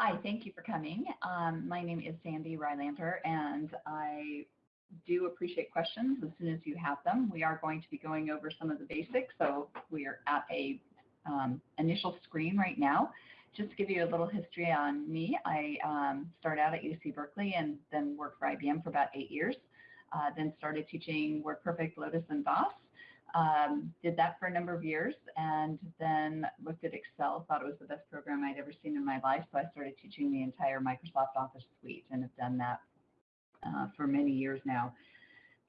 Hi, thank you for coming. Um, my name is Sandy Rylander, and I do appreciate questions as soon as you have them. We are going to be going over some of the basics, so we are at a um, initial screen right now. Just to give you a little history on me, I um, started out at UC Berkeley and then worked for IBM for about eight years. Uh, then started teaching WordPerfect, Lotus, and DOS. Um, did that for a number of years and then looked at Excel, thought it was the best program I'd ever seen in my life, so I started teaching the entire Microsoft Office suite and have done that uh, for many years now.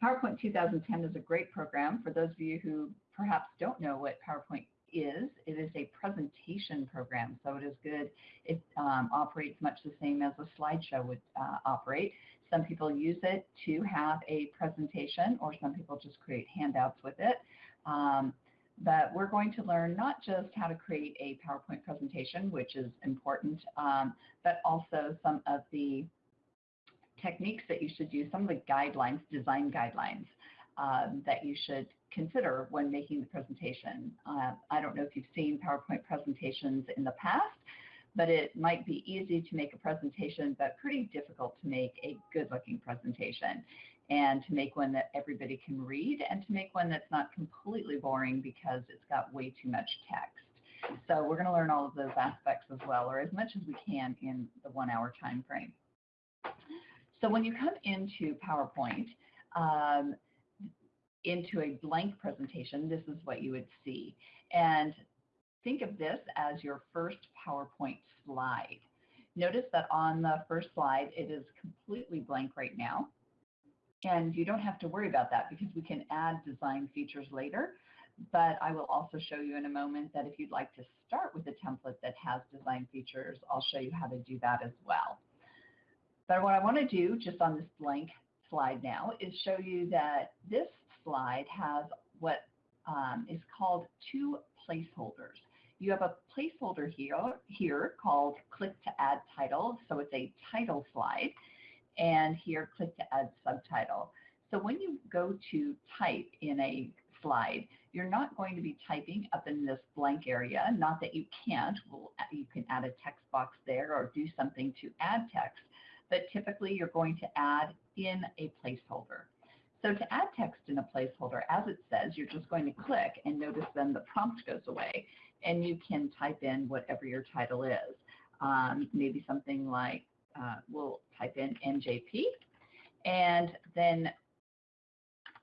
PowerPoint 2010 is a great program. For those of you who perhaps don't know what PowerPoint is, it is a presentation program, so it is good. It um, operates much the same as a slideshow would uh, operate. Some people use it to have a presentation, or some people just create handouts with it. Um, but we're going to learn not just how to create a PowerPoint presentation, which is important, um, but also some of the techniques that you should use, some of the guidelines, design guidelines um, that you should consider when making the presentation. Uh, I don't know if you've seen PowerPoint presentations in the past, but it might be easy to make a presentation, but pretty difficult to make a good-looking presentation, and to make one that everybody can read, and to make one that's not completely boring because it's got way too much text. So we're going to learn all of those aspects as well, or as much as we can in the one-hour time frame. So when you come into PowerPoint, um, into a blank presentation, this is what you would see. And think of this as your first PowerPoint slide. Notice that on the first slide, it is completely blank right now. And you don't have to worry about that because we can add design features later. But I will also show you in a moment that if you'd like to start with a template that has design features, I'll show you how to do that as well. But what I want to do just on this blank slide now is show you that this slide has what um, is called two placeholders. You have a placeholder here, here called click to add title, so it's a title slide, and here click to add subtitle. So when you go to type in a slide, you're not going to be typing up in this blank area, not that you can't, you can add a text box there or do something to add text, but typically you're going to add in a placeholder. So to add text in a placeholder, as it says, you're just going to click and notice then the prompt goes away and you can type in whatever your title is. Um, maybe something like, uh, we'll type in MJP and then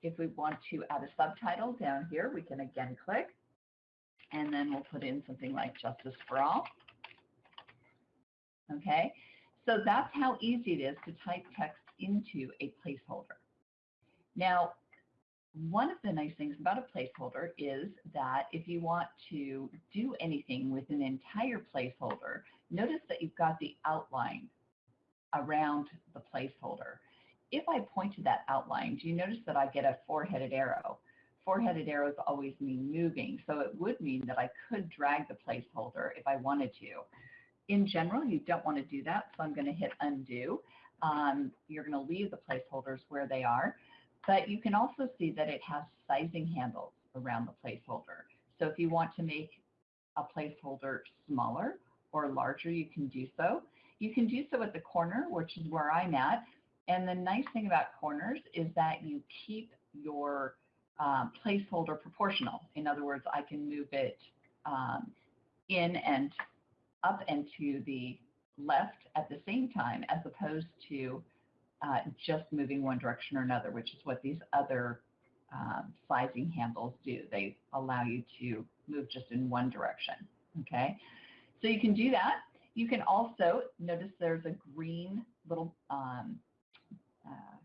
if we want to add a subtitle down here, we can again click and then we'll put in something like Justice for All. Okay, so that's how easy it is to type text into a placeholder. Now, one of the nice things about a placeholder is that if you want to do anything with an entire placeholder, notice that you've got the outline around the placeholder. If I point to that outline, do you notice that I get a four-headed arrow? Four-headed arrows always mean moving, so it would mean that I could drag the placeholder if I wanted to. In general, you don't want to do that, so I'm going to hit undo. Um, you're going to leave the placeholders where they are. But you can also see that it has sizing handles around the placeholder. So if you want to make a placeholder smaller or larger, you can do so. You can do so at the corner, which is where I'm at. And the nice thing about corners is that you keep your um, placeholder proportional. In other words, I can move it um, in and up and to the left at the same time as opposed to uh, just moving one direction or another, which is what these other um, sizing handles do. They allow you to move just in one direction. Okay, so you can do that. You can also notice there's a green little um, uh,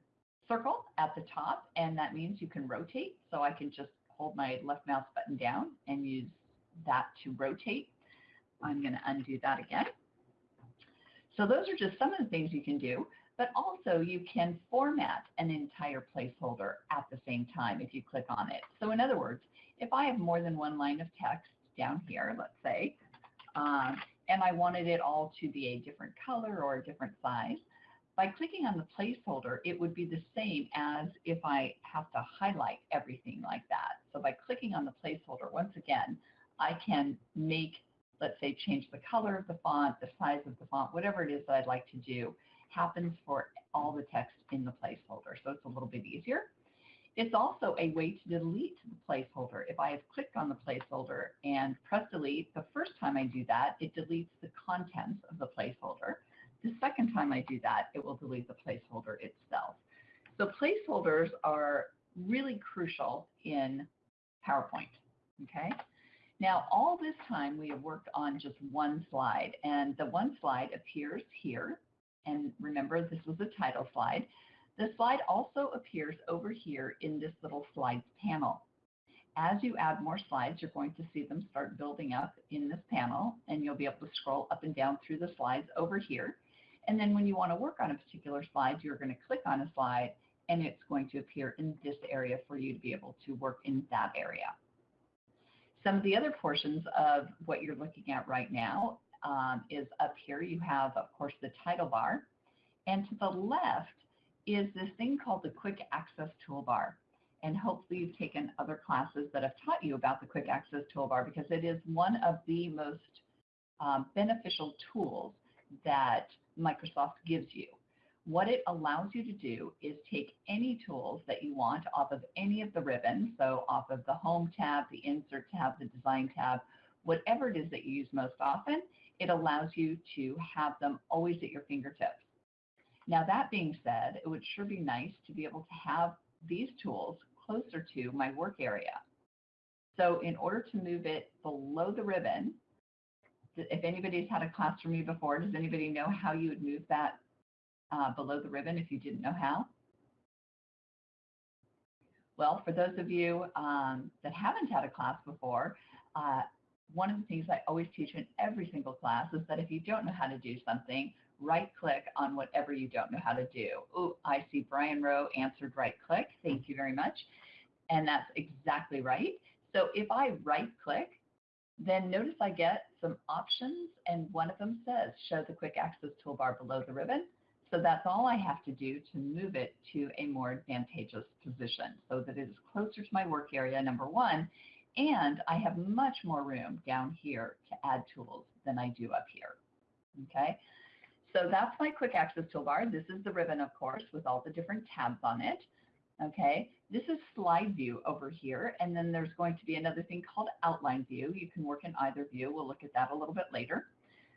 circle at the top, and that means you can rotate. So I can just hold my left mouse button down and use that to rotate. I'm going to undo that again. So those are just some of the things you can do but also you can format an entire placeholder at the same time if you click on it. So in other words, if I have more than one line of text down here, let's say, um, and I wanted it all to be a different color or a different size, by clicking on the placeholder, it would be the same as if I have to highlight everything like that. So by clicking on the placeholder, once again, I can make let's say change the color of the font, the size of the font, whatever it is that I'd like to do, happens for all the text in the placeholder. So it's a little bit easier. It's also a way to delete the placeholder. If I have clicked on the placeholder and press delete, the first time I do that, it deletes the contents of the placeholder. The second time I do that, it will delete the placeholder itself. So placeholders are really crucial in PowerPoint, okay? Now, all this time we have worked on just one slide, and the one slide appears here. And remember, this was a title slide. The slide also appears over here in this little slides panel. As you add more slides, you're going to see them start building up in this panel, and you'll be able to scroll up and down through the slides over here. And then when you want to work on a particular slide, you're going to click on a slide, and it's going to appear in this area for you to be able to work in that area. Some of the other portions of what you're looking at right now um, is up here. You have, of course, the title bar. And to the left is this thing called the Quick Access Toolbar. And hopefully you've taken other classes that have taught you about the Quick Access Toolbar because it is one of the most um, beneficial tools that Microsoft gives you. What it allows you to do is take any tools that you want off of any of the ribbons, so off of the Home tab, the Insert tab, the Design tab, whatever it is that you use most often, it allows you to have them always at your fingertips. Now that being said, it would sure be nice to be able to have these tools closer to my work area. So in order to move it below the ribbon, if anybody's had a class from me before, does anybody know how you would move that uh, below the ribbon if you didn't know how? Well, for those of you um, that haven't had a class before, uh, one of the things I always teach in every single class is that if you don't know how to do something, right click on whatever you don't know how to do. Oh, I see Brian Rowe answered right click. Thank you very much. And that's exactly right. So if I right click, then notice I get some options and one of them says show the quick access toolbar below the ribbon. So that's all I have to do to move it to a more advantageous position so that it is closer to my work area, number one, and I have much more room down here to add tools than I do up here. Okay, so that's my quick access toolbar. This is the ribbon, of course, with all the different tabs on it. Okay, this is slide view over here, and then there's going to be another thing called outline view. You can work in either view. We'll look at that a little bit later.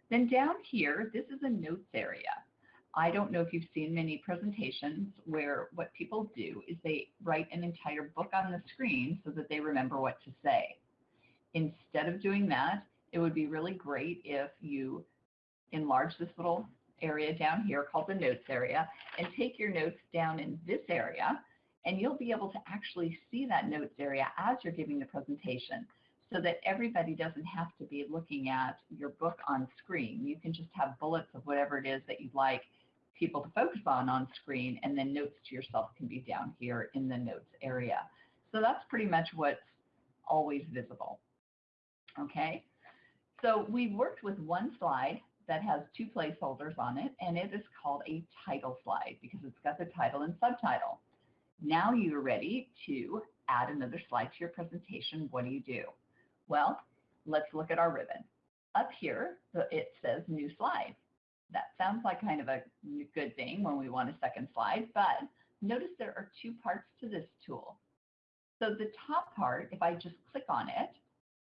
Then down here, this is a notes area. I don't know if you've seen many presentations where what people do is they write an entire book on the screen so that they remember what to say. Instead of doing that, it would be really great if you enlarge this little area down here called the notes area and take your notes down in this area and you'll be able to actually see that notes area as you're giving the presentation so that everybody doesn't have to be looking at your book on screen. You can just have bullets of whatever it is that you'd like people to focus on on screen, and then notes to yourself can be down here in the notes area. So that's pretty much what's always visible. Okay, so we've worked with one slide that has two placeholders on it, and it is called a title slide because it's got the title and subtitle. Now you're ready to add another slide to your presentation. What do you do? Well, let's look at our ribbon. Up here, it says new slide. That sounds like kind of a good thing when we want a second slide, but notice there are two parts to this tool. So the top part, if I just click on it,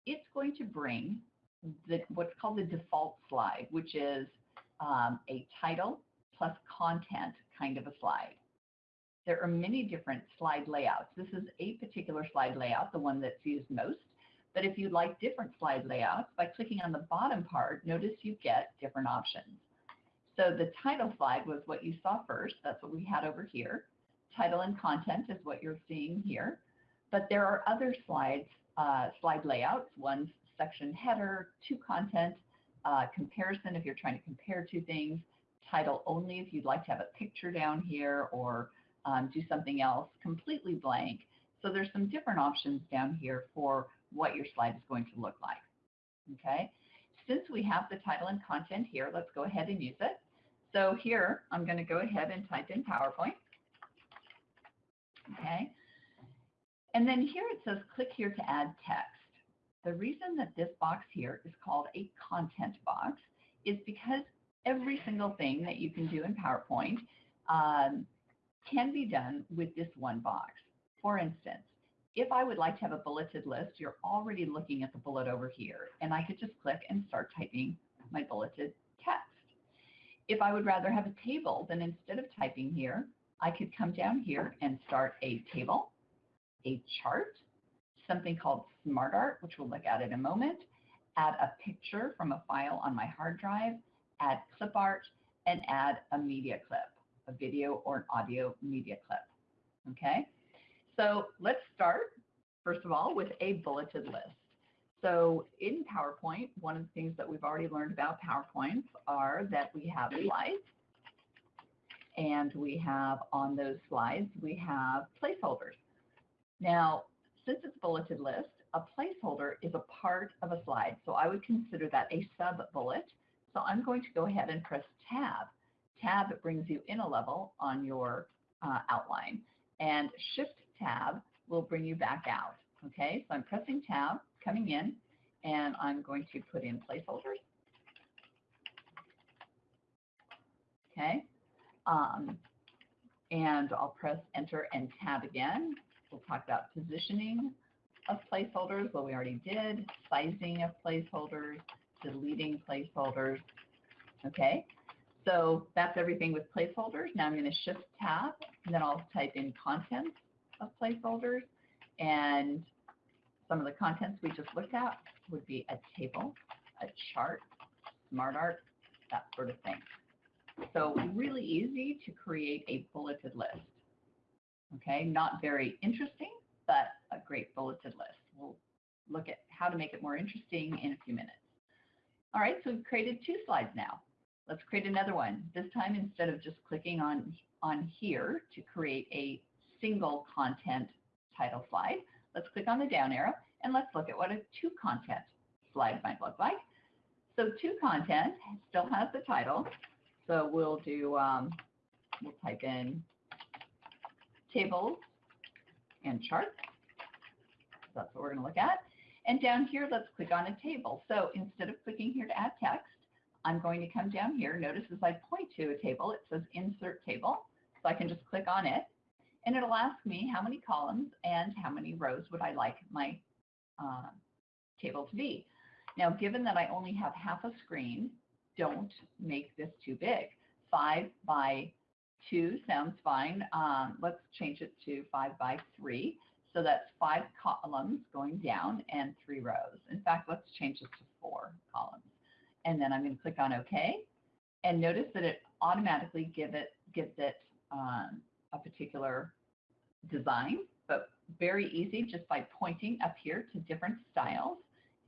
it's going to bring the, what's called the default slide, which is um, a title plus content kind of a slide. There are many different slide layouts. This is a particular slide layout, the one that's used most. But if you'd like different slide layouts, by clicking on the bottom part, notice you get different options. So the title slide was what you saw first. That's what we had over here. Title and content is what you're seeing here. But there are other slides, uh, slide layouts. One's section header, two content, uh, comparison if you're trying to compare two things, title only if you'd like to have a picture down here or um, do something else, completely blank. So there's some different options down here for what your slide is going to look like. Okay, since we have the title and content here, let's go ahead and use it. So here, I'm going to go ahead and type in PowerPoint. Okay. And then here it says click here to add text. The reason that this box here is called a content box is because every single thing that you can do in PowerPoint um, can be done with this one box. For instance, if I would like to have a bulleted list, you're already looking at the bullet over here, and I could just click and start typing my bulleted. If I would rather have a table, then instead of typing here, I could come down here and start a table, a chart, something called SmartArt, which we'll look at in a moment, add a picture from a file on my hard drive, add clip art, and add a media clip, a video or an audio media clip. Okay, so let's start, first of all, with a bulleted list. So in PowerPoint, one of the things that we've already learned about PowerPoints are that we have slides, and we have on those slides, we have placeholders. Now, since it's bulleted list, a placeholder is a part of a slide. So I would consider that a sub-bullet. So I'm going to go ahead and press Tab. Tab brings you in a level on your uh, outline. And Shift Tab will bring you back out. Okay, so I'm pressing Tab, coming in, and I'm going to put in placeholders. Okay, um, and I'll press Enter and Tab again. We'll talk about positioning of placeholders, well, we already did, sizing of placeholders, deleting placeholders. Okay, so that's everything with placeholders. Now I'm going to shift tab, and then I'll type in contents of placeholders. And some of the contents we just looked at would be a table, a chart, smart art, that sort of thing. So really easy to create a bulleted list. Okay, not very interesting, but a great bulleted list. We'll look at how to make it more interesting in a few minutes. All right, so we've created two slides now. Let's create another one. This time, instead of just clicking on, on here to create a single content title slide, let's click on the down arrow and let's look at what a two content slide might look like. So two content still has the title. So we'll do, um, we'll type in tables, and charts. That's what we're going to look at. And down here, let's click on a table. So instead of clicking here to add text, I'm going to come down here. Notice as I point to a table, it says Insert Table. So I can just click on it. And it'll ask me how many columns and how many rows would I like my uh, table to be. Now, given that I only have half a screen, don't make this too big. 5 by two sounds fine. Um, let's change it to five by three. So that's five columns going down and three rows. In fact, let's change it to four columns. And then I'm going to click on OK. And notice that it automatically give it, gives it um, a particular design, but very easy just by pointing up here to different styles.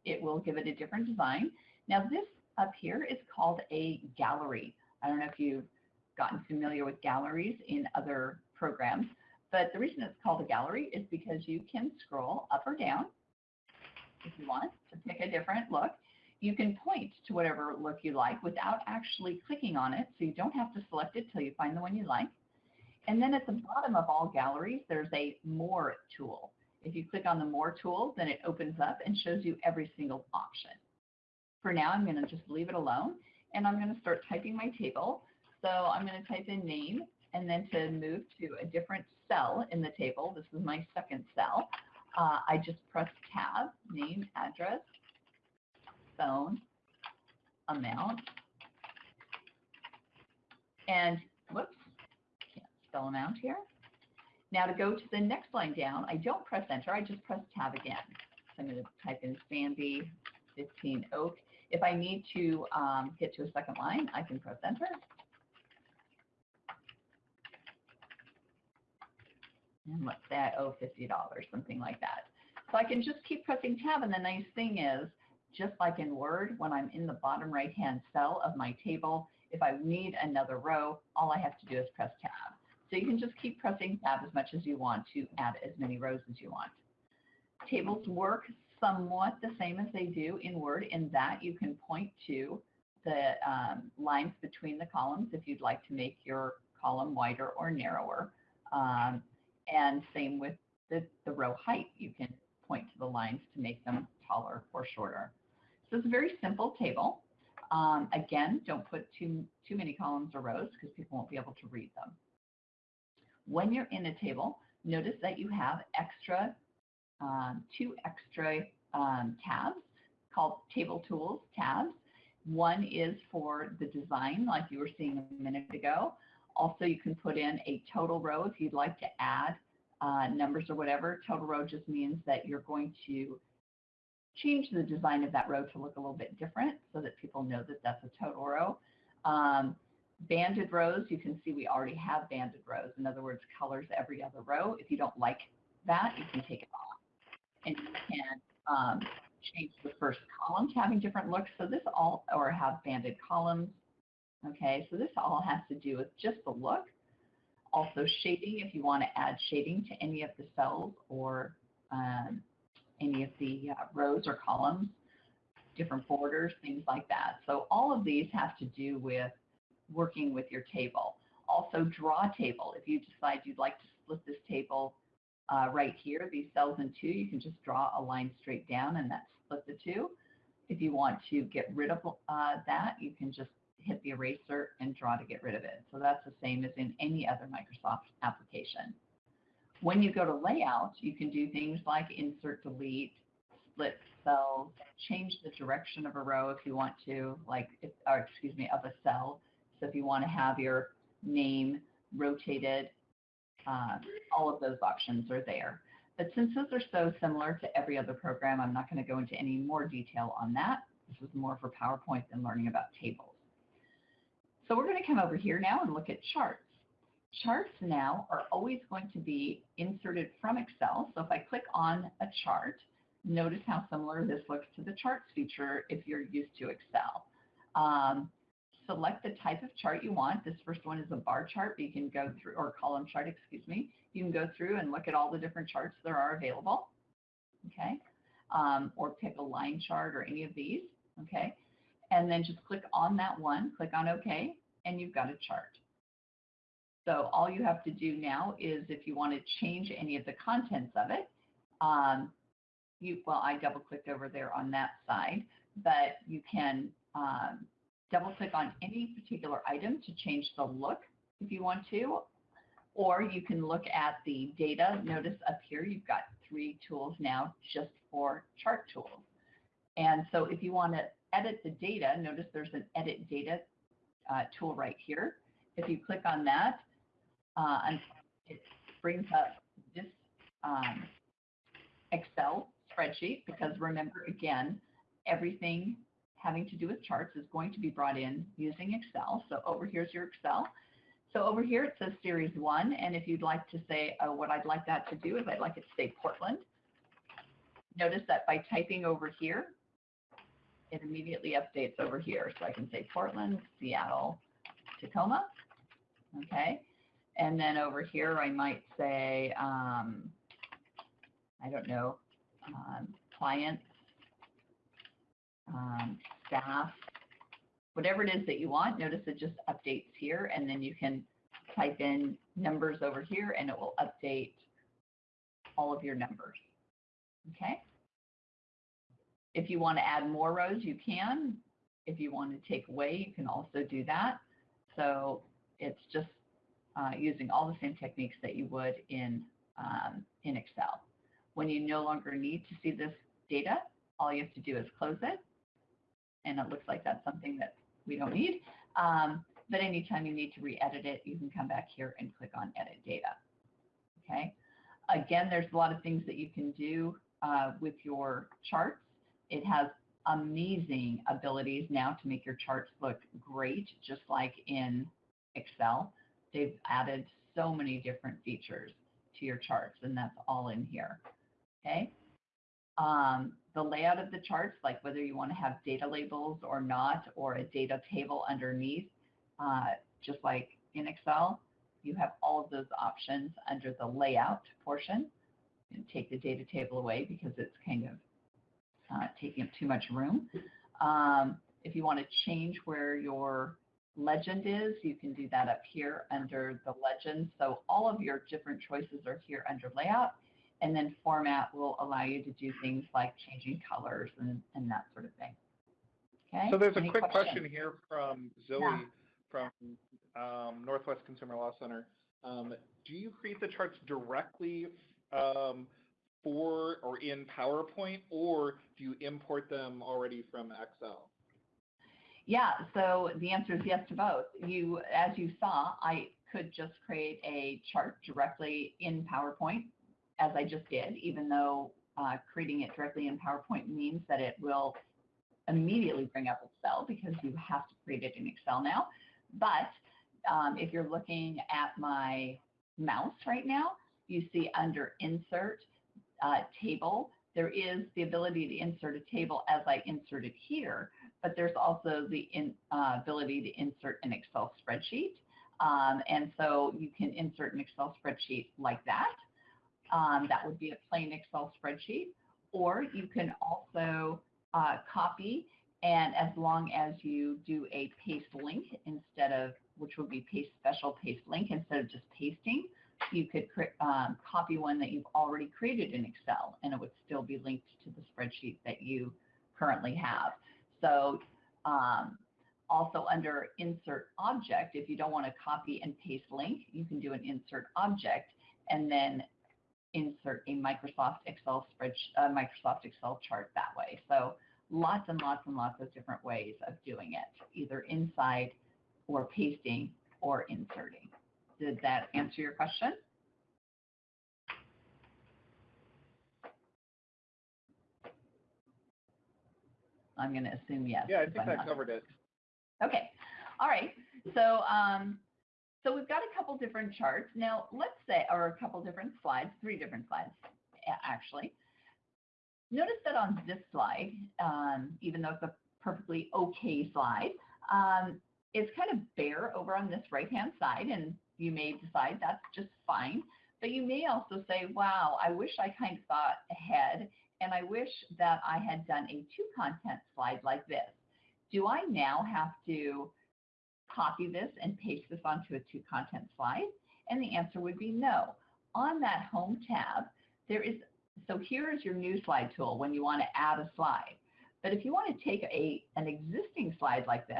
It will give it a different design. Now this up here is called a gallery. I don't know if you've gotten familiar with galleries in other programs. But the reason it's called a gallery is because you can scroll up or down if you want to pick a different look. You can point to whatever look you like without actually clicking on it, so you don't have to select it till you find the one you like. And then at the bottom of all galleries, there's a More tool. If you click on the More tool, then it opens up and shows you every single option. For now, I'm going to just leave it alone, and I'm going to start typing my table. So I'm going to type in name, and then to move to a different cell in the table, this is my second cell, uh, I just press tab, name, address, phone, amount, and amount here. Now to go to the next line down, I don't press enter, I just press tab again. So I'm going to type in Sandy 15 Oak. If I need to um, get to a second line, I can press enter. and say I owe $50, something like that. So I can just keep pressing tab, and the nice thing is, just like in Word, when I'm in the bottom right-hand cell of my table, if I need another row, all I have to do is press tab. So you can just keep pressing tab as much as you want to add as many rows as you want. Tables work somewhat the same as they do in Word in that you can point to the um, lines between the columns if you'd like to make your column wider or narrower. Um, and same with the, the row height. You can point to the lines to make them taller or shorter. So it's a very simple table. Um, again, don't put too, too many columns or rows because people won't be able to read them. When you're in a table, notice that you have extra, um, two extra um, tabs called Table Tools tabs. One is for the design, like you were seeing a minute ago. Also, you can put in a total row if you'd like to add uh, numbers or whatever. Total row just means that you're going to change the design of that row to look a little bit different so that people know that that's a total row. Um, banded rows, you can see we already have banded rows. In other words, colors every other row. If you don't like that, you can take it off. And you can um, change the first column to having different looks. So this all, or have banded columns. Okay, so this all has to do with just the look. Also shading, if you want to add shading to any of the cells or um, any of the uh, rows or columns, different borders, things like that. So all of these have to do with working with your table. Also draw table. If you decide you'd like to split this table uh, right here, these cells in two, you can just draw a line straight down and that split the two. If you want to get rid of uh, that, you can just hit the eraser and draw to get rid of it. So that's the same as in any other Microsoft application. When you go to layout, you can do things like insert, delete, split cells, change the direction of a row if you want to, like, if, or excuse me, of a cell. So if you want to have your name rotated, uh, all of those options are there. But since those are so similar to every other program, I'm not going to go into any more detail on that. This is more for PowerPoint than learning about tables. So we're going to come over here now and look at charts. Charts now are always going to be inserted from Excel. So if I click on a chart, notice how similar this looks to the charts feature if you're used to Excel. Um, select the type of chart you want. This first one is a bar chart, but you can go through, or column chart, excuse me. You can go through and look at all the different charts that are available, okay? Um, or pick a line chart or any of these, okay? And then just click on that one, click on OK, and you've got a chart. So all you have to do now is if you want to change any of the contents of it, um, you, well, I double clicked over there on that side, but you can um, double click on any particular item to change the look if you want to, or you can look at the data. Notice up here you've got three tools now just for chart tools. And so if you want to edit the data, notice there's an edit data uh, tool right here. If you click on that, uh, it brings up this um, Excel spreadsheet because remember again, everything having to do with charts is going to be brought in using Excel. So over here's your Excel. So over here it says Series 1, and if you'd like to say uh, what I'd like that to do is I'd like it to say Portland. Notice that by typing over here, it immediately updates over here. So I can say Portland, Seattle, Tacoma. Okay. And then over here, I might say, um, I don't know, um, clients, um, staff, whatever it is that you want. Notice it just updates here, and then you can type in numbers over here, and it will update all of your numbers. Okay? If you want to add more rows, you can. If you want to take away, you can also do that. So it's just uh, using all the same techniques that you would in, um, in Excel. When you no longer need to see this data, all you have to do is close it. And it looks like that's something that we don't need. Um, but anytime you need to re-edit it, you can come back here and click on Edit Data. Okay. Again, there's a lot of things that you can do uh, with your charts. It has amazing abilities now to make your charts look great, just like in Excel they've added so many different features to your charts, and that's all in here. Okay. Um, the layout of the charts, like whether you want to have data labels or not, or a data table underneath, uh, just like in Excel, you have all of those options under the layout portion. And take the data table away because it's kind of uh, taking up too much room. Um, if you want to change where your legend is, you can do that up here under the legend. So all of your different choices are here under layout. And then format will allow you to do things like changing colors and, and that sort of thing. Okay. So there's a quick questions? question here from Zoe Yeah. from um, Northwest Consumer Law Center. Um, do you create the charts directly um, for or in PowerPoint, or do you import them already from Excel? Yeah, so the answer is yes to both. You, as you saw, I could just create a chart directly in PowerPoint, as I just did, even though uh, creating it directly in PowerPoint means that it will immediately bring up Excel because you have to create it in Excel now. But um, if you're looking at my mouse right now, you see under Insert, uh, Table, there is the ability to insert a table as I inserted here, but there's also the in, uh, ability to insert an Excel spreadsheet. Um, and so you can insert an Excel spreadsheet like that. Um, that would be a plain Excel spreadsheet. Or you can also uh, copy, and as long as you do a paste link instead of, which would be paste special paste link instead of just pasting, you could um, copy one that you've already created in Excel and it would still be linked to the spreadsheet that you currently have. So um, also under insert object, if you don't want to copy and paste link, you can do an insert object and then insert a Microsoft Excel spreadsheet, uh, Microsoft Excel chart that way. So lots and lots and lots of different ways of doing it, either inside or pasting or inserting. Did that answer your question? I'm going to assume yes. Yeah, I think that covered it. Okay. All right. So, um, so we've got a couple different charts. Now, let's say, or a couple different slides, three different slides, actually. Notice that on this slide, um, even though it's a perfectly okay slide, um, it's kind of bare over on this right-hand side, and you may decide that's just fine. But you may also say, wow, I wish I kind of thought ahead, and I wish that I had done a two content slide like this. Do I now have to copy this and paste this onto a two content slide? And the answer would be no. On that home tab, there is, so here is your new slide tool when you want to add a slide. But if you want to take a, an existing slide like this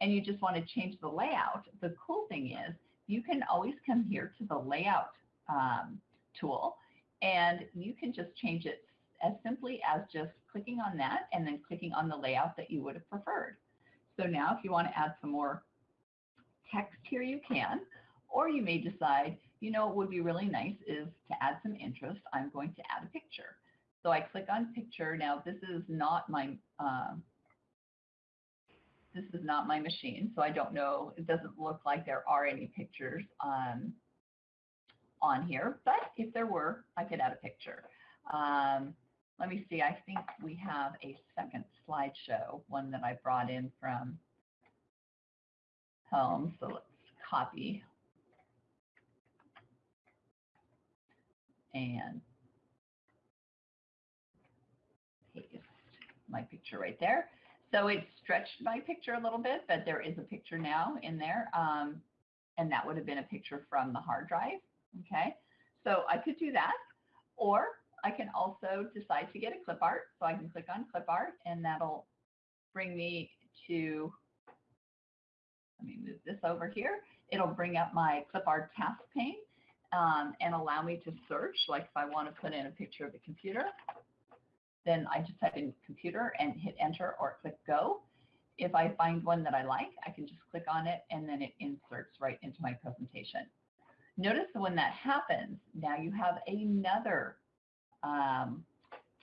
and you just want to change the layout, the cool thing is you can always come here to the layout um, tool and you can just change it as simply as just clicking on that and then clicking on the layout that you would have preferred. So now if you want to add some more text here, you can, or you may decide, you know, what would be really nice is to add some interest. I'm going to add a picture. So I click on picture. Now this is not my, um, this is not my machine, so I don't know, it doesn't look like there are any pictures um, on here, but if there were, I could add a picture. Um, let me see, I think we have a second slideshow, one that I brought in from home, so let's copy. And paste my picture right there. So it stretched my picture a little bit, but there is a picture now in there. Um, and that would have been a picture from the hard drive. Okay, so I could do that. Or I can also decide to get a clip art. So I can click on clip art and that'll bring me to, let me move this over here. It'll bring up my clip art task pane um, and allow me to search. Like if I want to put in a picture of the computer, then I just type in computer and hit enter or click go. If I find one that I like, I can just click on it and then it inserts right into my presentation. Notice when that happens, now you have another um,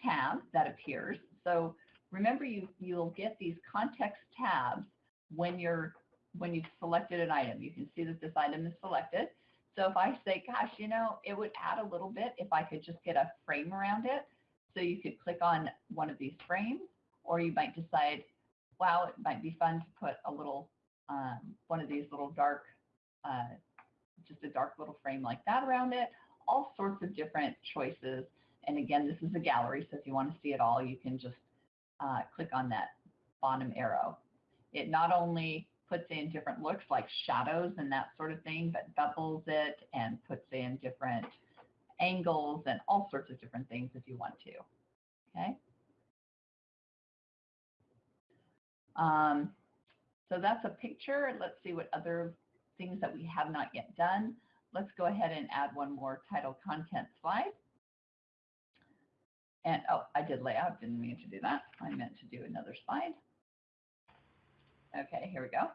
tab that appears. So remember you, you'll get these context tabs when you're when you've selected an item. You can see that this item is selected. So if I say, gosh, you know, it would add a little bit if I could just get a frame around it. So you could click on one of these frames, or you might decide, wow, it might be fun to put a little, um, one of these little dark, uh, just a dark little frame like that around it. All sorts of different choices. And again, this is a gallery, so if you want to see it all, you can just uh, click on that bottom arrow. It not only puts in different looks like shadows and that sort of thing, but bevels it and puts in different angles and all sorts of different things if you want to. Okay. Um, so that's a picture. Let's see what other things that we have not yet done. Let's go ahead and add one more title content slide. And oh, I did layout, didn't mean to do that. I meant to do another slide. Okay, here we go.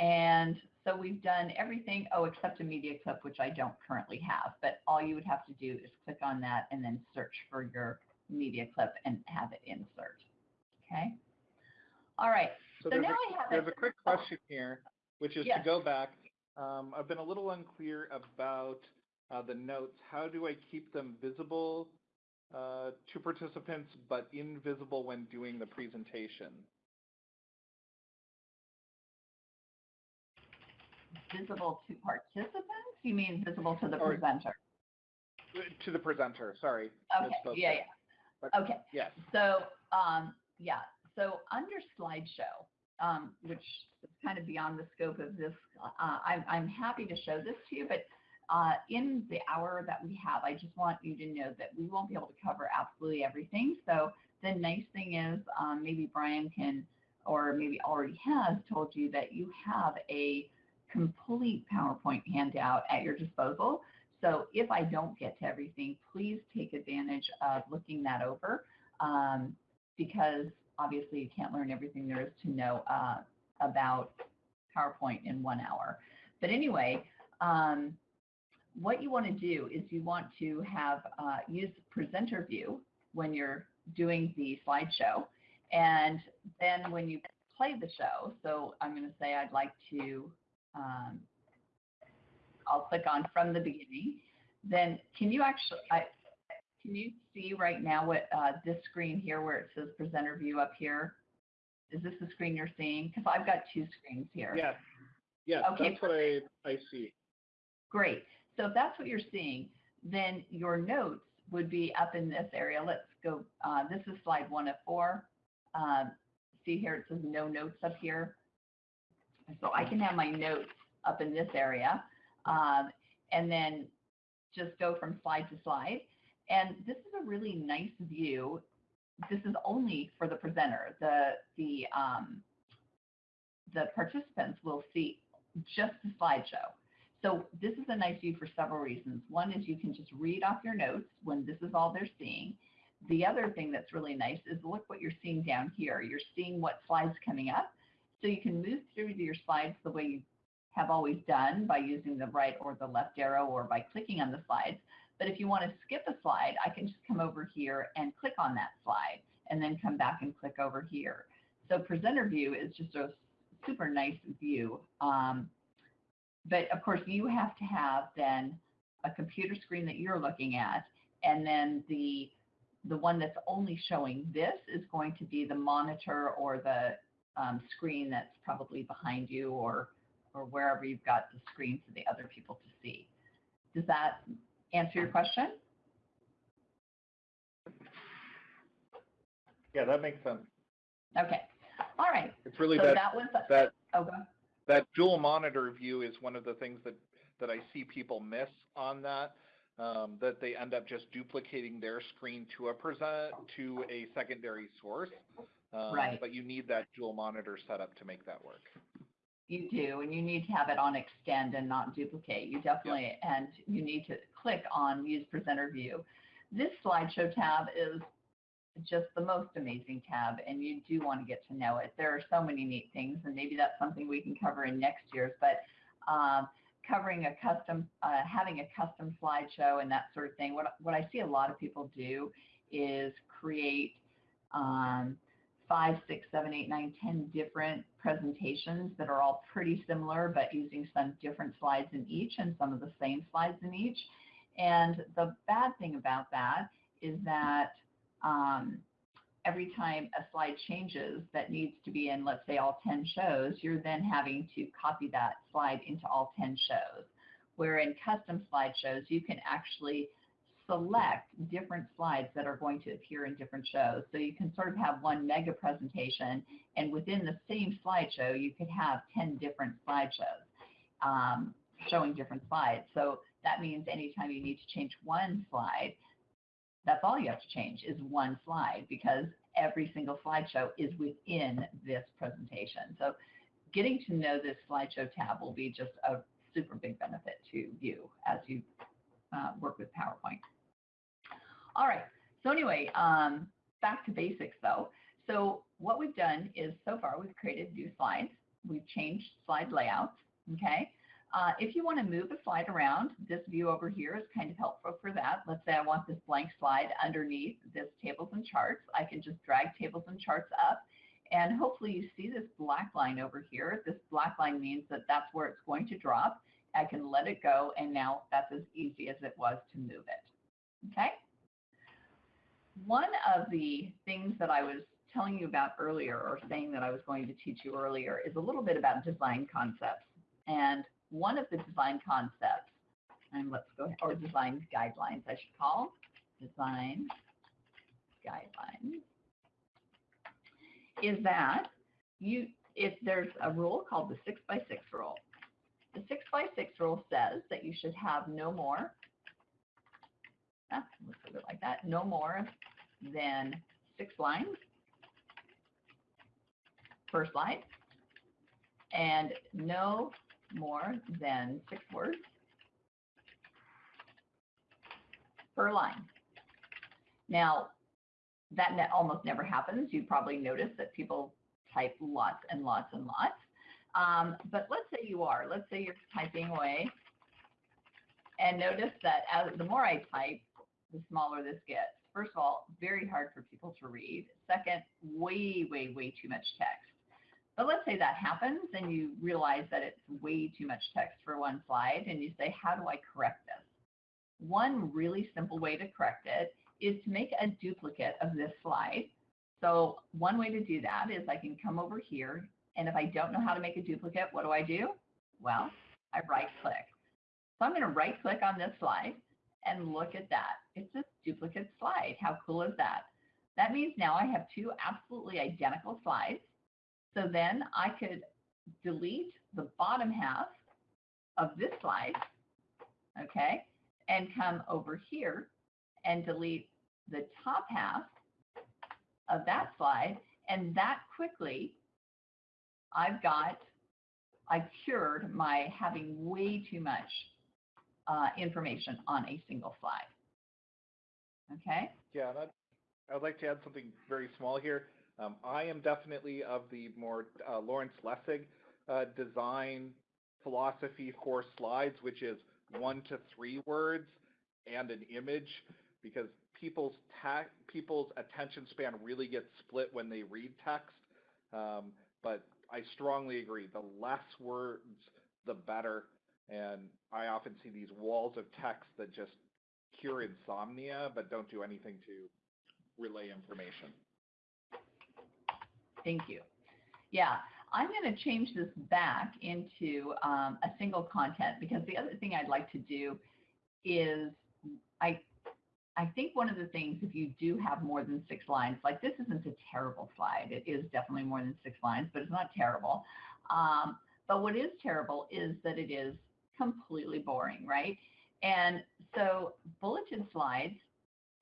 And so we've done everything, oh, except a media clip, which I don't currently have. But all you would have to do is click on that and then search for your media clip and have it insert. Okay. All right. So, So now a, I have there's it. a quick question here, which is Yes. to go back. Um, I've been a little unclear about uh, the notes. How do I keep them visible uh, to participants but invisible when doing the presentation? Visible to participants? You mean visible to the Or- presenter? To the presenter, sorry. Okay, yeah, yeah. But- Okay, Yes. so, um, yeah, so under slideshow, um, which is kind of beyond the scope of this, uh, I'm, I'm happy to show this to you, but uh, in the hour that we have, I just want you to know that we won't be able to cover absolutely everything. So the nice thing is um, maybe Brian can, or maybe already has told you that you have a complete PowerPoint handout at your disposal. So if I don't get to everything, please take advantage of looking that over um, because obviously you can't learn everything there is to know uh, about PowerPoint in one hour. But anyway, um, what you want to do is you want to have uh, use presenter view when you're doing the slideshow. And then when you play the show, so I'm going to say I'd like to, um, I'll click on from the beginning. Then can you actually, I, can you see right now what uh, this screen here where it says presenter view up here? Is this the screen you're seeing? Because I've got two screens here. Yes. Yes, Okay, that's what I, I see. Great. So if that's what you're seeing, then your notes would be up in this area. Let's go, uh, this is slide one of four. Um, see here, it says no notes up here. So I can have my notes up in this area um, and then just go from slide to slide. And this is a really nice view. This is only for the presenter. The, the, um, the participants will see just the slideshow. So this is a nice view for several reasons. One is you can just read off your notes when this is all they're seeing. The other thing that's really nice is look what you're seeing down here. You're seeing what slides coming up. So you can move through your slides the way you have always done by using the right or the left arrow or by clicking on the slides. But if you want to skip a slide, I can just come over here and click on that slide and then come back and click over here. So presenter view is just a super nice view. Um, but of course, you have to have then a computer screen that you're looking at, and then the the one that's only showing this is going to be the monitor or the um, screen that's probably behind you or or wherever you've got the screen for the other people to see. Does that answer your question? Yeah, that makes sense. Okay. All right. It's really so that, that was that, oh, that dual monitor view is one of the things that, that I see people miss on that. Um, that they end up just duplicating their screen to a present to a secondary source. Um, Right. But you need that dual monitor setup to make that work. You do, and you need to have it on extend and not duplicate. You definitely, and you need to click on use presenter view. This slideshow tab is just the most amazing tab, and you do want to get to know it. There are so many neat things, and maybe that's something we can cover in next year's, but um, covering a custom, uh, having a custom slideshow and that sort of thing. What, what I see a lot of people do is create um, five, six, seven, eight, nine, ten different presentations that are all pretty similar, but using some different slides in each and some of the same slides in each. And the bad thing about that is that um, every time a slide changes that needs to be in, let's say, all 10 shows, you're then having to copy that slide into all 10 shows. Where in custom slideshows, you can actually select different slides that are going to appear in different shows. So you can sort of have one mega presentation, and within the same slideshow, you could have 10 different slideshows um, showing different slides. So that means anytime you need to change one slide, that's all you have to change is one slide because every single slideshow is within this presentation. So getting to know this slideshow tab will be just a super big benefit to you as you uh, work with PowerPoint. All right, so anyway, um, back to basics though. So what we've done is so far we've created new slides. We've changed slide layouts, okay? Uh, if you want to move a slide around, this view over here is kind of helpful for that. Let's say I want this blank slide underneath this tables and charts. I can just drag tables and charts up. And hopefully you see this black line over here. This black line means that that's where it's going to drop. I can let it go, and now that's as easy as it was to move it. Okay? One of the things that I was telling you about earlier, or saying that I was going to teach you earlier, is a little bit about design concepts. And one of the design concepts, and let's go, or design guidelines, I should call, design guidelines, is that you, if there's a rule called the six by six rule. The six by six rule says that you should have no more, ah, let's put it like that, no more than six lines per slide, and no more than six words per line. Now, that ne almost never happens. You probably notice that people type lots and lots and lots. Um, but let's say you are. Let's say you're typing away. And notice that as the more I type, the smaller this gets. First of all, very hard for people to read. Second, way, way, way too much text. But let's say that happens and you realize that it's way too much text for one slide and you say, how do I correct this? One really simple way to correct it is to make a duplicate of this slide. So one way to do that is I can come over here and if I don't know how to make a duplicate, what do I do? Well, I right click. So I'm going to right click on this slide and look at that. It's a duplicate slide. How cool is that? That means now I have two absolutely identical slides so then I could delete the bottom half of this slide, okay, and come over here and delete the top half of that slide. And that quickly, I've got, I've cured my having way too much uh, information on a single slide. Okay? Yeah, I'd like to add something very small here. Um, I am definitely of the more uh, Lawrence Lessig uh, design philosophy for slides, which is one to three words and an image, because people's people's attention span really gets split when they read text. Um, but I strongly agree, the less words, the better. And I often see these walls of text that just cure insomnia, but don't do anything to relay information. Thank you. Yeah, I'm going to change this back into um, a single content because the other thing I'd like to do is I I think one of the things, if you do have more than six lines, like this isn't a terrible slide. It is definitely more than six lines, but it's not terrible. Um, but what is terrible is that it is completely boring, right? And so bulleted slides,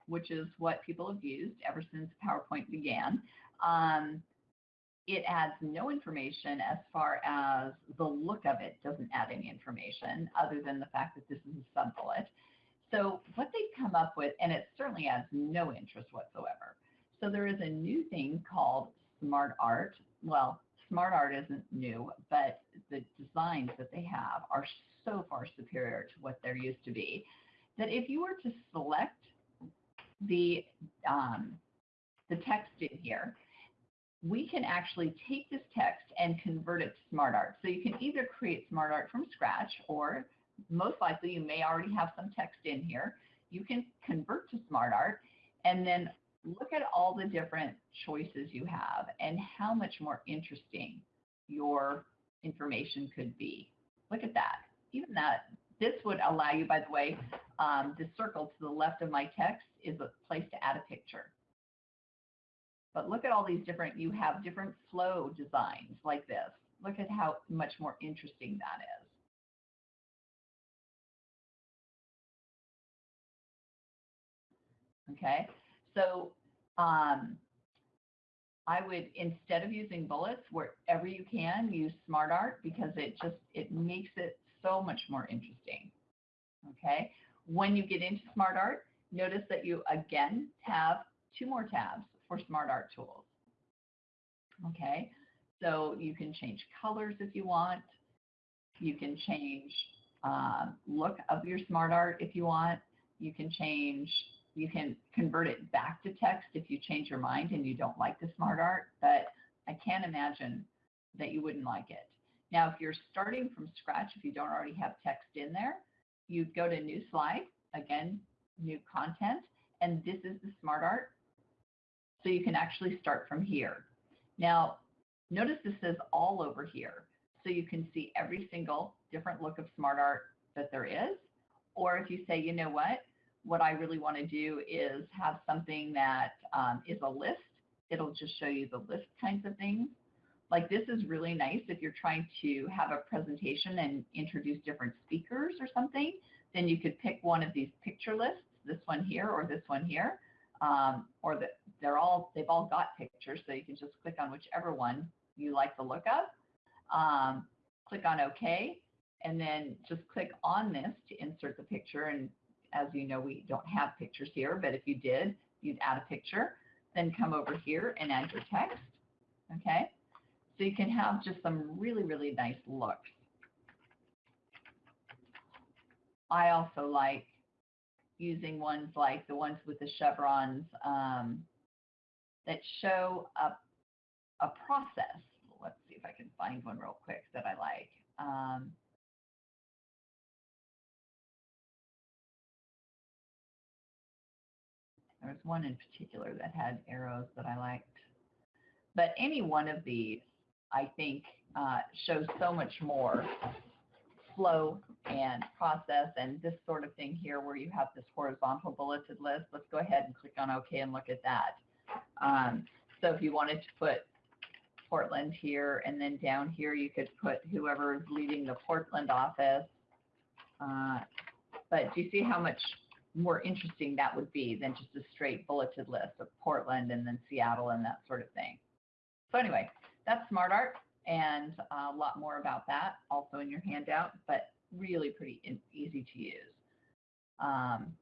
which is what people have used ever since PowerPoint began, um, it adds no information as far as the look of it doesn't add any information other than the fact that this is a sub-bullet. So what they've come up with, and it certainly adds no interest whatsoever. So there is a new thing called Smart Art. Well, Smart Art isn't new, but the designs that they have are so far superior to what there used to be that if you were to select the um, the text in here we can actually take this text and convert it to smart art. So you can either create smart art from scratch or most likely you may already have some text in here. You can convert to smart art and then look at all the different choices you have and how much more interesting your information could be. Look at that. Even that, this would allow you, by the way, um, the circle to the left of my text is a place to add a picture. But look at all these different, you have different flow designs like this. Look at how much more interesting that is. Okay, so um, I would, instead of using bullets, wherever you can, use smart art because it just, it makes it so much more interesting. Okay, when you get into smart art, notice that you again have two more tabs, for smart art tools. Okay, so you can change colors if you want. You can change um, look of your smart art if you want. You can change you can convert it back to text if you change your mind and you don't like the smart art, but I can't imagine that you wouldn't like it. Now, if you're starting from scratch, if you don't already have text in there, you'd go to new slide, again, new content, and this is the smart art. So you can actually start from here. Now, notice this says all over here. So you can see every single different look of smart art that there is. Or if you say, you know what, what I really want to do is have something that um, is a list. It'll just show you the list kinds of things. Like this is really nice if you're trying to have a presentation and introduce different speakers or something, then you could pick one of these picture lists, this one here or this one here, um, or that they're all, they've all got pictures, so you can just click on whichever one you like the look of. Um, click on OK, and then just click on this to insert the picture and as you know, we don't have pictures here, but if you did, you'd add a picture, then come over here and add your text, okay? So you can have just some really, really nice looks. I also like using ones like the ones with the chevrons um, that show a, a process. Let's see if I can find one real quick that I like. Um, There was one in particular that had arrows that I liked. But any one of these, I think, uh, shows so much more flow and process and this sort of thing here where you have this horizontal bulleted list. Let's go ahead and click on OK and look at that. Um, so if you wanted to put Portland here and then down here you could put whoever is leading the Portland office. Uh, but do you see how much more interesting that would be than just a straight bulleted list of Portland and then Seattle and that sort of thing. So anyway, that's smart art and a lot more about that also in your handout, but really pretty easy to use. Um,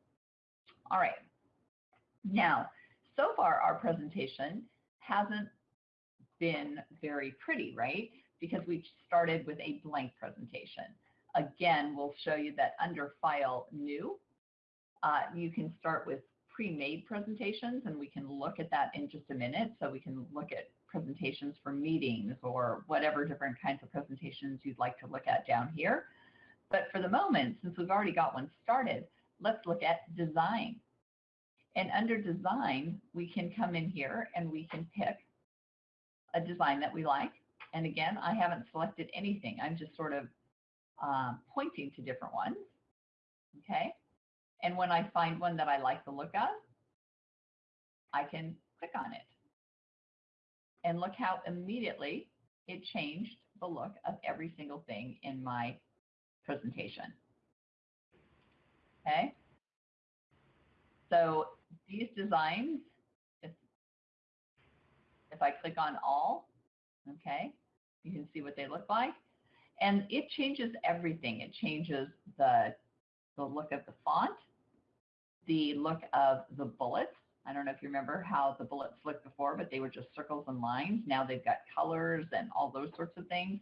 all right. Now, so far our presentation hasn't been very pretty, right? Because we started with a blank presentation. Again, we'll show you that under File, New, uh, you can start with pre-made presentations, and we can look at that in just a minute. So we can look at presentations for meetings or whatever different kinds of presentations you'd like to look at down here. But for the moment, since we've already got one started, let's look at design. And under design, we can come in here and we can pick a design that we like. And again, I haven't selected anything. I'm just sort of um, pointing to different ones. Okay. And when I find one that I like the look of, I can click on it. And look how immediately it changed the look of every single thing in my presentation. Okay. So these designs, if, if I click on all, okay, you can see what they look like. And it changes everything. It changes the, the look of the font the look of the bullets. I don't know if you remember how the bullets looked before, but they were just circles and lines. Now they've got colors and all those sorts of things.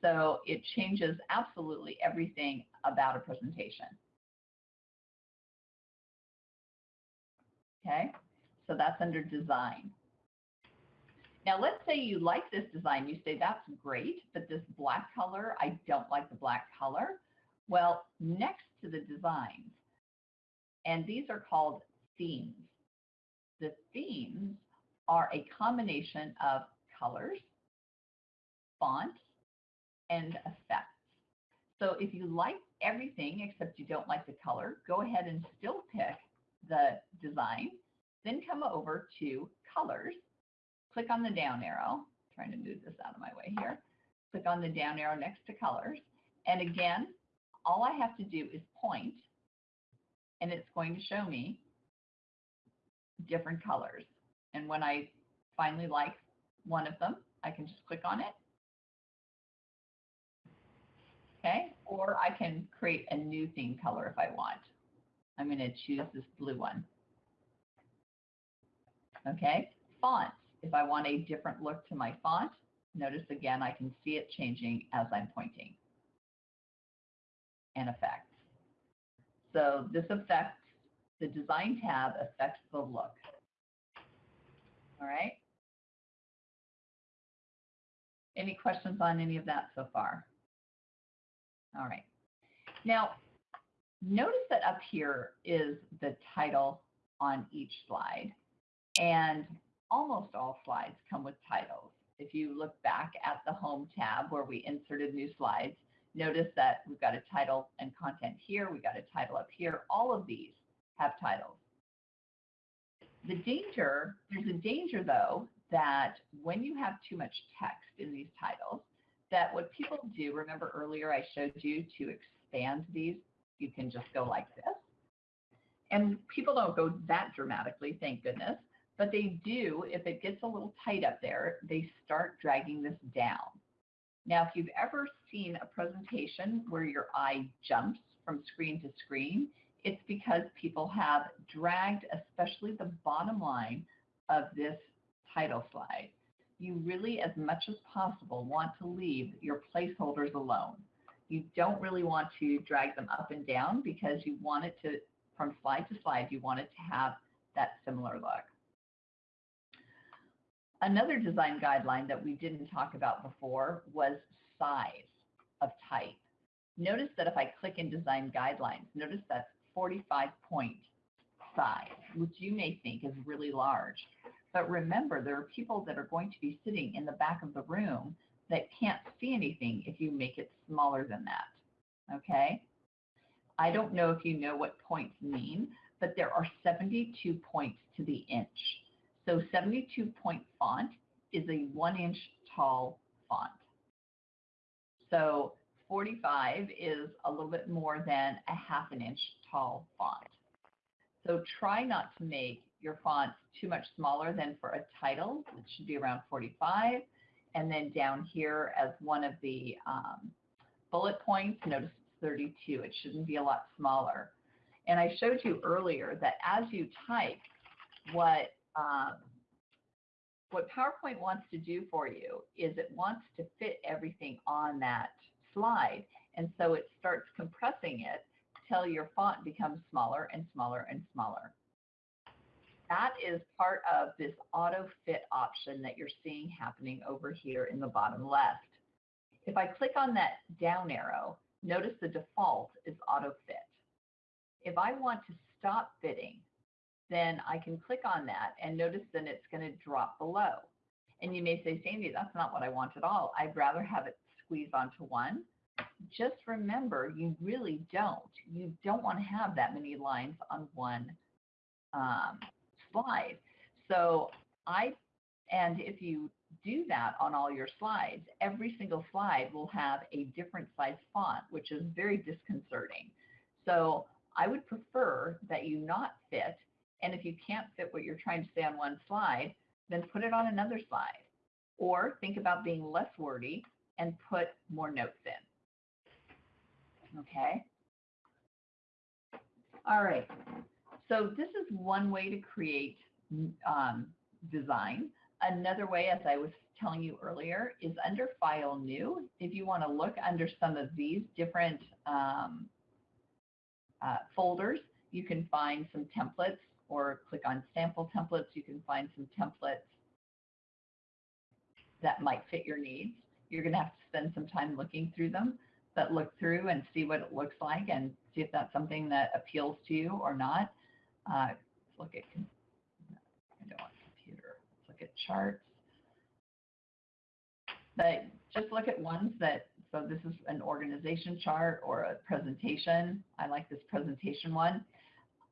So it changes absolutely everything about a presentation. Okay, so that's under design. Now let's say you like this design. You say that's great, but this black color, I don't like the black color. Well, next to the designs, and these are called themes. The themes are a combination of colors, fonts, and effects. So if you like everything except you don't like the color, go ahead and still pick the design, then come over to colors, click on the down arrow, trying to move this out of my way here, click on the down arrow next to colors, and again, all I have to do is point and it's going to show me different colors. And when I finally like one of them, I can just click on it. Okay, or I can create a new theme color if I want. I'm going to choose this blue one. Okay, fonts. If I want a different look to my font, notice again I can see it changing as I'm pointing. And effects. So this affects, the design tab affects the look. All right. Any questions on any of that so far? All right. Now, notice that up here is the title on each slide. And almost all slides come with titles. If you look back at the Home tab where we inserted new slides, notice that we've got a title and content here. We've got a title up here. All of these have titles. The danger, there's a danger though, that when you have too much text in these titles, that what people do, remember earlier I showed you to expand these, you can just go like this. And people don't go that dramatically, thank goodness, but they do, if it gets a little tight up there, they start dragging this down. Now, if you've ever seen a presentation where your eye jumps from screen to screen, it's because people have dragged, especially the bottom line of this title slide. You really, as much as possible, want to leave your placeholders alone. You don't really want to drag them up and down because you want it to, from slide to slide, you want it to have that similar look. Another design guideline that we didn't talk about before was size of type. Notice that if I click in design guidelines, notice that's 45 point size, which you may think is really large. But remember, there are people that are going to be sitting in the back of the room that can't see anything if you make it smaller than that. Okay? I don't know if you know what points mean, but there are 72 points to the inch. So 72 point font is a one inch tall font. So 45 is a little bit more than a half an inch tall font. So try not to make your font too much smaller than for a title. It should be around 45. And then down here as one of the um, bullet points, notice it's 32. It shouldn't be a lot smaller. And I showed you earlier that as you type, what um, what PowerPoint wants to do for you is it wants to fit everything on that slide. And so it starts compressing it till your font becomes smaller and smaller and smaller. That is part of this auto fit option that you're seeing happening over here in the bottom left. If I click on that down arrow, notice the default is auto fit. If I want to stop fitting, then I can click on that and notice then it's going to drop below. And you may say, Sandy, that's not what I want at all. I'd rather have it squeeze onto one. Just remember, you really don't. You don't want to have that many lines on one um, slide. So I, and if you do that on all your slides, every single slide will have a different size font, which is very disconcerting. So I would prefer that you not fit and if you can't fit what you're trying to say on one slide, then put it on another slide. Or think about being less wordy and put more notes in. Okay? All right. So this is one way to create um, design. Another way, as I was telling you earlier, is under File New. If you want to look under some of these different um, uh, folders, you can find some templates or click on sample templates. You can find some templates that might fit your needs. You're going to have to spend some time looking through them, but look through and see what it looks like and see if that's something that appeals to you or not. Uh, look at, I don't want computer. Let's look at charts. But just look at ones that, so this is an organization chart or a presentation. I like this presentation one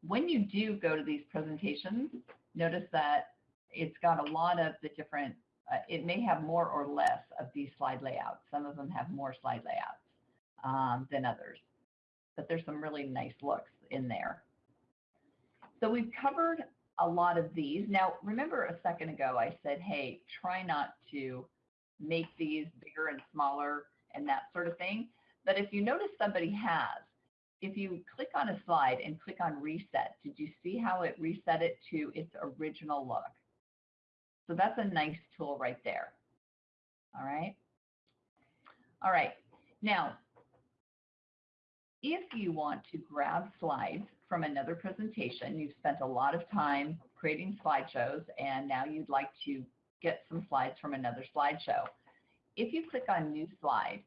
when you do go to these presentations, notice that it's got a lot of the different, uh, it may have more or less of these slide layouts. Some of them have more slide layouts um, than others, but there's some really nice looks in there. So we've covered a lot of these. Now, remember a second ago I said, hey, try not to make these bigger and smaller and that sort of thing. But if you notice somebody has, if you click on a slide and click on reset, did you see how it reset it to its original look? So that's a nice tool right there. All right. All right. Now, if you want to grab slides from another presentation, you've spent a lot of time creating slideshows and now you'd like to get some slides from another slideshow. If you click on new slide,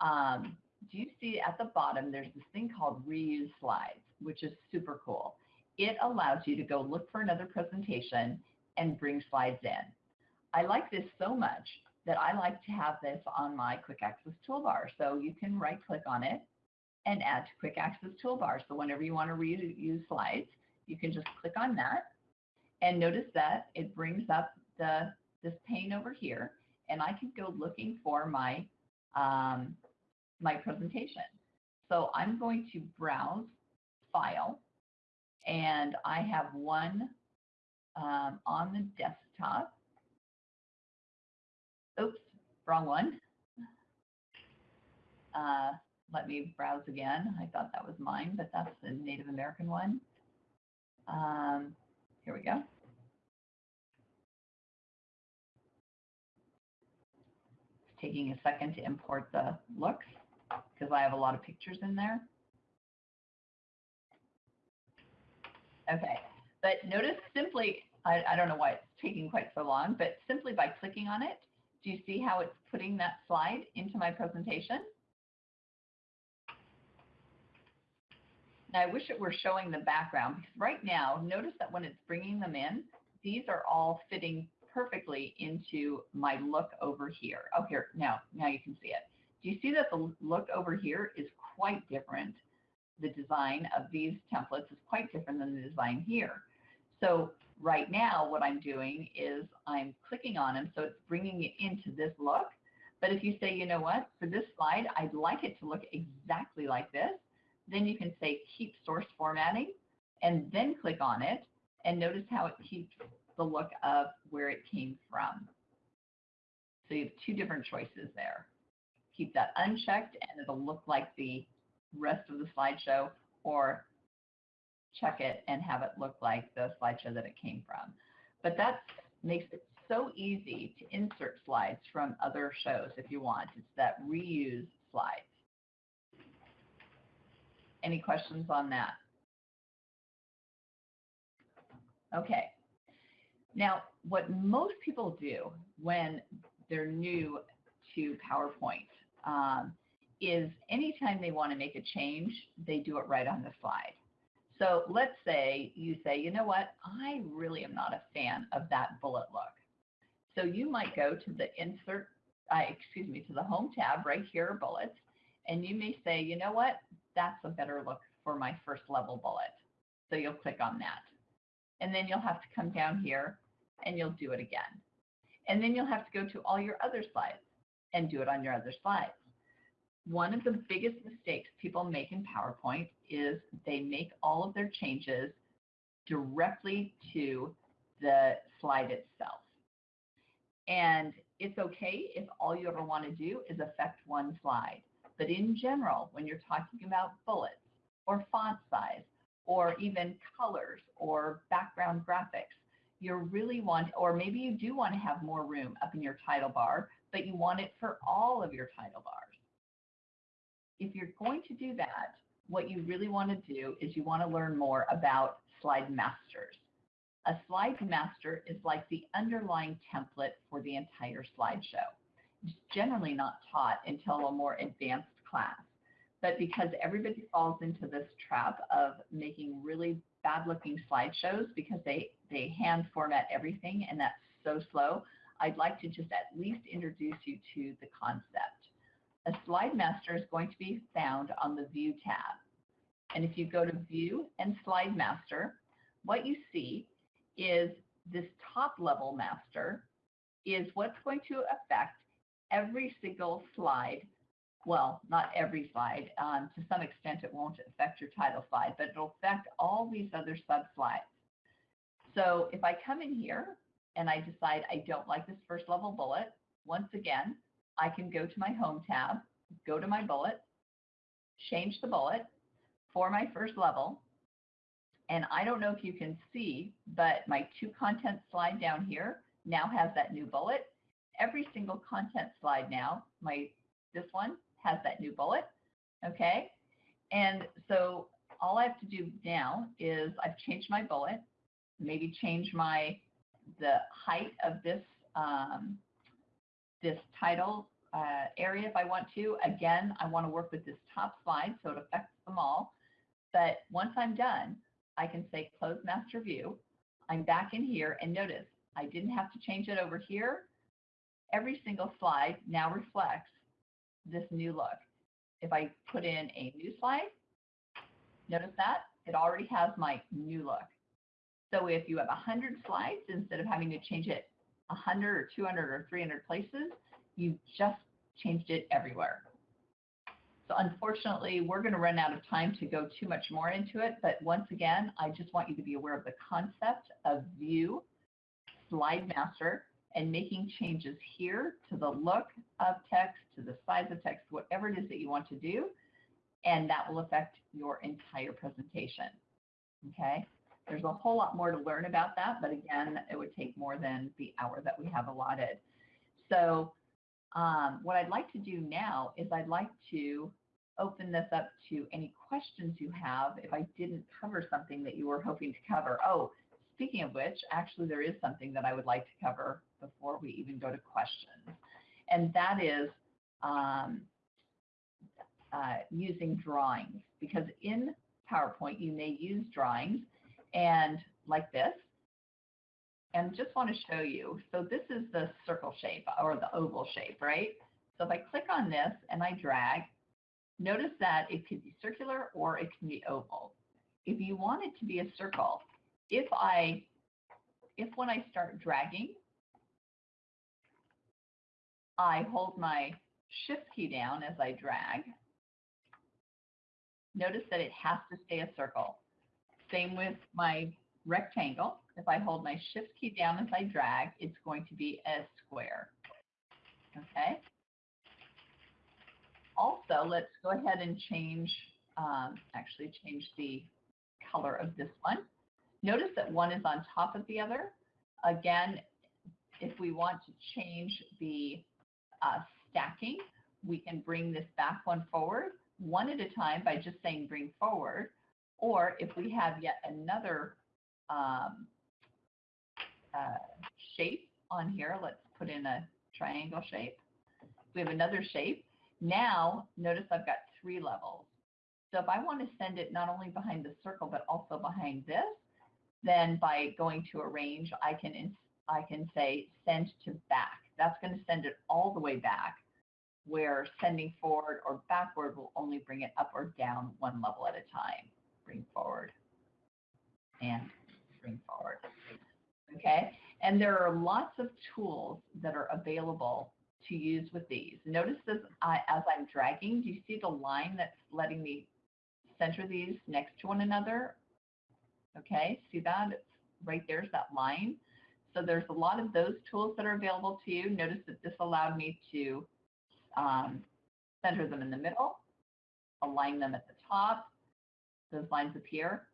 um, do you see at the bottom, there's this thing called reuse slides, which is super cool. It allows you to go look for another presentation and bring slides in. I like this so much that I like to have this on my quick access toolbar. So you can right click on it and add to quick access toolbar. So whenever you want to reuse slides, you can just click on that and notice that it brings up the this pane over here and I can go looking for my um, my presentation. So I'm going to browse file and I have one um, on the desktop. Oops, wrong one. Uh, let me browse again. I thought that was mine, but that's the Native American one. Um, here we go. It's taking a second to import the looks because I have a lot of pictures in there. Okay, but notice simply, I, I don't know why it's taking quite so long, but simply by clicking on it, do you see how it's putting that slide into my presentation? Now I wish it were showing the background because right now, notice that when it's bringing them in, these are all fitting perfectly into my look over here. Oh, here, now, now you can see it. Do you see that the look over here is quite different? The design of these templates is quite different than the design here. So right now, what I'm doing is I'm clicking on them, so it's bringing it into this look. But if you say, you know what, for this slide, I'd like it to look exactly like this, then you can say keep source formatting and then click on it and notice how it keeps the look of where it came from. So you have two different choices there. Keep that unchecked and it'll look like the rest of the slideshow or check it and have it look like the slideshow that it came from. But that makes it so easy to insert slides from other shows if you want. It's that reuse slides. Any questions on that? Okay. Now, what most people do when they're new to PowerPoint um, is anytime they want to make a change, they do it right on the slide. So let's say you say, you know what, I really am not a fan of that bullet look. So you might go to the insert, uh, excuse me, to the home tab right here, bullets, and you may say, you know what, that's a better look for my first level bullet. So you'll click on that. And then you'll have to come down here and you'll do it again. And then you'll have to go to all your other slides and do it on your other slides. One of the biggest mistakes people make in PowerPoint is they make all of their changes directly to the slide itself. And it's okay if all you ever want to do is affect one slide. But in general, when you're talking about bullets or font size or even colors or background graphics, you really want, or maybe you do want to have more room up in your title bar, but you want it for all of your title bars. If you're going to do that, what you really want to do is you want to learn more about slide masters. A slide master is like the underlying template for the entire slideshow. It's generally not taught until a more advanced class. But because everybody falls into this trap of making really bad looking slideshows because they, they hand format everything and that's so slow, I'd like to just at least introduce you to the concept. A slide master is going to be found on the View tab. And if you go to View and Slide Master, what you see is this top level master is what's going to affect every single slide. Well, not every slide. Um, to some extent, it won't affect your title slide, but it'll affect all these other sub slides. So if I come in here and I decide I don't like this first level bullet, once again, I can go to my home tab, go to my bullet, change the bullet for my first level. And I don't know if you can see, but my two content slide down here now has that new bullet. Every single content slide now, my this one has that new bullet. Okay. And so all I have to do now is I've changed my bullet, maybe change my the height of this um, this title uh, area if I want to. Again, I want to work with this top slide so it affects them all. But once I'm done, I can say close master view. I'm back in here and notice I didn't have to change it over here. Every single slide now reflects this new look. If I put in a new slide, notice that it already has my new look. So if you have 100 slides, instead of having to change it 100 or 200 or 300 places, you just changed it everywhere. So unfortunately, we're going to run out of time to go too much more into it. But once again, I just want you to be aware of the concept of view, slide master, and making changes here to the look of text, to the size of text, whatever it is that you want to do. And that will affect your entire presentation. Okay. There's a whole lot more to learn about that, but again, it would take more than the hour that we have allotted. So um, what I'd like to do now is I'd like to open this up to any questions you have if I didn't cover something that you were hoping to cover. Oh, speaking of which, actually there is something that I would like to cover before we even go to questions. And that is um, uh, using drawings because in PowerPoint you may use drawings and like this. And just want to show you, so this is the circle shape or the oval shape, right? So if I click on this and I drag, notice that it could be circular or it can be oval. If you want it to be a circle, if I, if when I start dragging, I hold my shift key down as I drag, notice that it has to stay a circle. Same with my rectangle. If I hold my shift key down as I drag, it's going to be a square. Okay. Also, let's go ahead and change, um, actually change the color of this one. Notice that one is on top of the other. Again, if we want to change the uh, stacking, we can bring this back one forward, one at a time by just saying bring forward. Or if we have yet another um, uh, shape on here, let's put in a triangle shape. We have another shape. Now, notice I've got three levels. So if I want to send it not only behind the circle, but also behind this, then by going to arrange, I can, I can say send to back. That's going to send it all the way back, where sending forward or backward will only bring it up or down one level at a time bring forward, and bring forward. Okay, and there are lots of tools that are available to use with these. Notice this I, as I'm dragging, do you see the line that's letting me center these next to one another? Okay, see that? It's right there's that line. So there's a lot of those tools that are available to you. Notice that this allowed me to um, center them in the middle, align them at the top, those lines appear.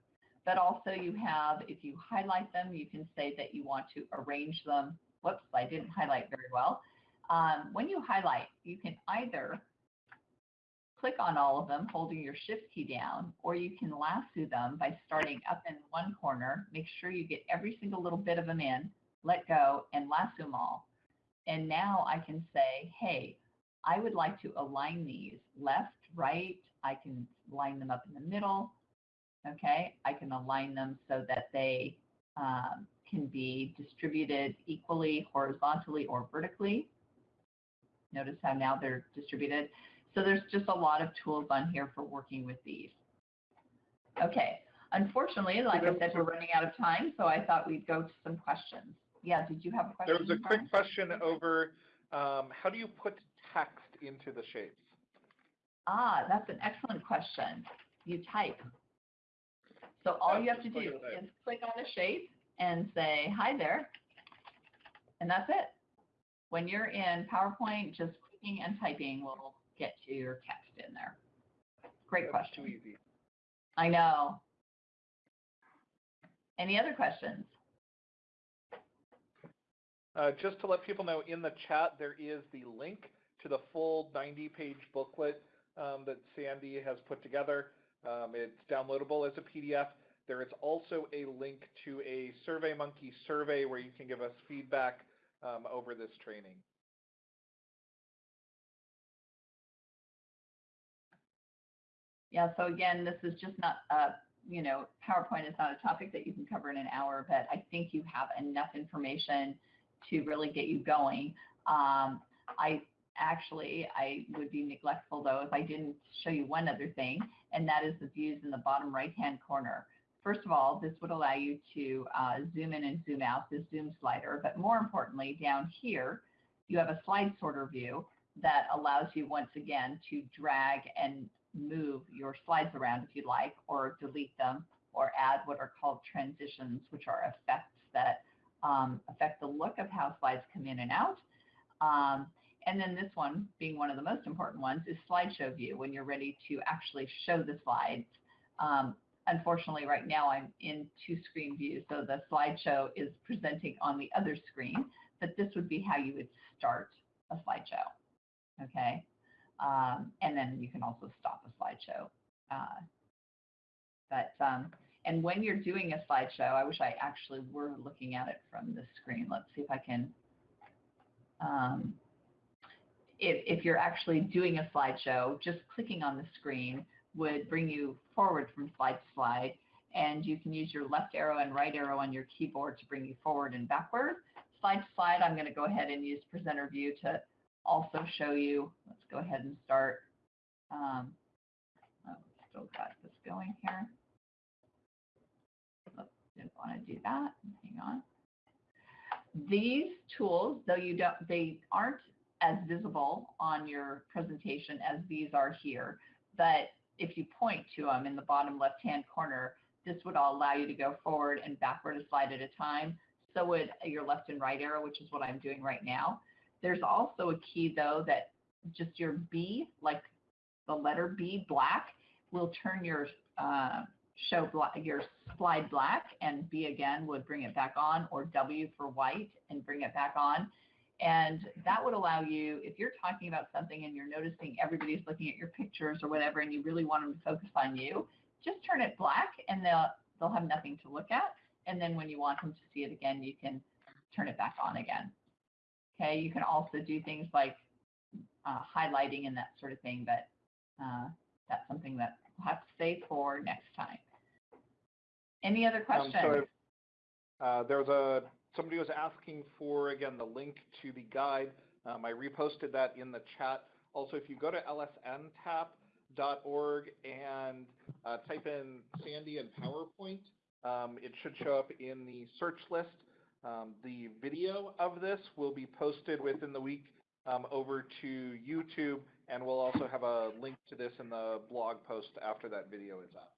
But also you have, if you highlight them, you can say that you want to arrange them. Whoops, I didn't highlight very well. Um, when you highlight, you can either click on all of them holding your shift key down, or you can lasso them by starting up in one corner. Make sure you get every single little bit of them in, let go, and lasso them all. And now I can say, hey, I would like to align these left, right. I can line them up in the middle okay? I can align them so that they um, can be distributed equally, horizontally, or vertically. Notice how now they're distributed. So there's just a lot of tools on here for working with these. Okay, unfortunately, like I said, we're running out of time, so I thought we'd go to some questions. Yeah, did you have a question? There was a quick question over um, how do you put text into the shapes? Ah, that's an excellent question. You type. So all you have to do is click on a shape and say, hi there. And that's it. When you're in PowerPoint, just clicking and typing will get to your text in there. Great That's question. too easy. I know. Any other questions? Uh, just to let people know, in the chat, there is the link to the full 90-page booklet um, that Sandy has put together. Um, it's downloadable as a PDF. There is also a link to a SurveyMonkey survey where you can give us feedback um, over this training. Yeah, so again, this is just not, uh, you know, PowerPoint is not a topic that you can cover in an hour, but I think you have enough information to really get you going. Um, I actually, I would be neglectful though if I didn't show you one other thing, and that is the views in the bottom right-hand corner. First of all, this would allow you to uh, zoom in and zoom out, the zoom slider, but more importantly, down here, you have a slide sorter view that allows you once again to drag and move your slides around if you like, or delete them, or add what are called transitions, which are effects that um, affect the look of how slides come in and out. Um, and then this one, being one of the most important ones, is slideshow view, when you're ready to actually show the slides. Um, unfortunately, right now I'm in two screen view, so the slideshow is presenting on the other screen, but this would be how you would start a slideshow, okay? Um, and then you can also stop a slideshow. Uh, but, um, and when you're doing a slideshow, I wish I actually were looking at it from the screen. Let's see if I can, um, if, if you're actually doing a slideshow, just clicking on the screen would bring you forward from slide to slide. And you can use your left arrow and right arrow on your keyboard to bring you forward and backward. Slide to slide, I'm going to go ahead and use presenter view to also show you. Let's go ahead and start. Um, oh, still got this going here. Oops, didn't want to do that. Hang on. These tools, though you don't, they aren't as visible on your presentation as these are here, but if you point to them in the bottom left-hand corner, this would all allow you to go forward and backward a slide at a time. So would your left and right arrow, which is what I'm doing right now. There's also a key though that just your B, like the letter B black, will turn your uh, show your slide black and B again would bring it back on or W for white and bring it back on. And that would allow you, if you're talking about something and you're noticing everybody's looking at your pictures or whatever, and you really want them to focus on you, just turn it black and they'll, they'll have nothing to look at. And then when you want them to see it again, you can turn it back on again. Okay, you can also do things like uh, highlighting and that sort of thing, but uh, that's something that we'll have to save for next time. Any other questions? Um, so uh, there was a somebody was asking for again the link to the guide. Um, I reposted that in the chat. Also, if you go to lsntap.org and uh, type in Sandy and PowerPoint, um, it should show up in the search list. Um, the video of this will be posted within the week um, over to YouTube, and we'll also have a link to this in the blog post after that video is up.